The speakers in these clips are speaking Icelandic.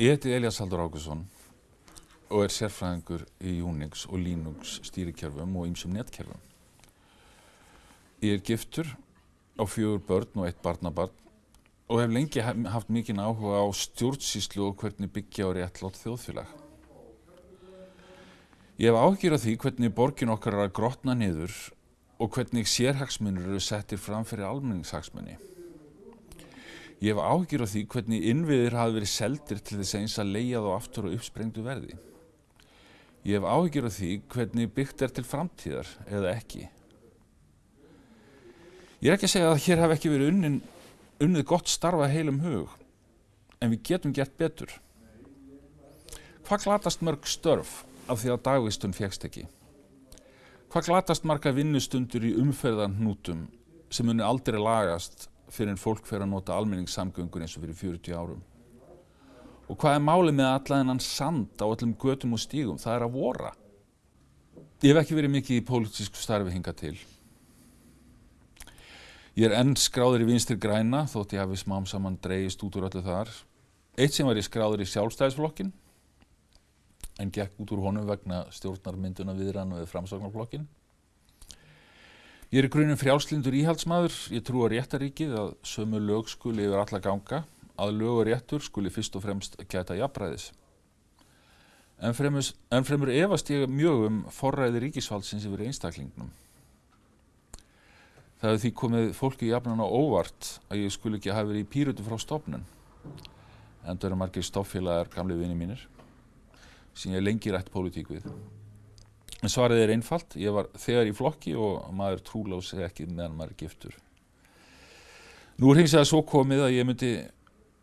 Ég heiti Elias Haldur Ákusson og er sérfræðingur í Unix og Linux stýrikerfum og ýmsum netkerfum. Ég er giftur á fjögur börn og eitt barnabarn og hef lengi haft mikinn áhuga á stjórnsýslu og hvernig byggja á réttlátt þjóðfélag. Ég hef áhyggjur af því hvernig borgin okkar er að grotna niður og hvernig sérhagsmunir eru settir fram fyrir almenningshagsmunni. Ég hef áhyggjur af því hvernig innviðir hafi verið seldir til þess eins að leia þá aftur og uppsprengdu verði. Ég hef áhyggjur af því hvernig byggt er til framtíðar eða ekki. Ég er ekki að segja að hér hef ekki verið unnin, unnið gott starfa heilum hug, en við getum gert betur. Hvað glatast mörg störf af því að dagvistun fegst ekki? Hvað glatast marga vinnustundur í umferðan hnútum sem muni aldrei lagast fyrir en fólk fer að nota almenningssamgöngur eins og fyrir 40 árum? Og hvað er málið með allan sand á öllum götum og stígum? Það er að vora. Ég hef ekki verið mikið í pólitísku starfi hinga til. Ég er enn skráður í vinstir græna þótt ég hafi smám saman dreyist út úr öllu þar. Eitt sem var ég skráður í sjálfstæðisflokkin en gekk út úr honum vegna stjórnarmynduna viðrann við framsagnarflokkin. Ég er í grunum frjálslindur íhaldsmaður. Ég trú að réttaríkið að sömu lög skuli yfir alla ganga, að lög og réttur skuli fyrst og fremst gæta jafnræðis. En fremur, en fremur efast ég mjög um forræði ríkisfaldsins yfir einstaklingnum. Það hefði því komið fólki jafnan á óvart að ég skul ekki hafa verið í pýrutu frá stofnun. Endur eru margir stofnfélagar gamli vini mínir sem ég lengi rætt pólitík við. Svarið er einfalt, ég var þegar í flokki og maður trúlási ekki meðan maður er giftur. Nú er hins vegar svo komið að ég myndi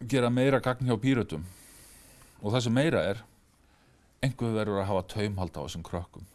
gera meira gagn hjá pýrutum og það sem meira er, einhver verður að hafa taumhald á þessum krökkum.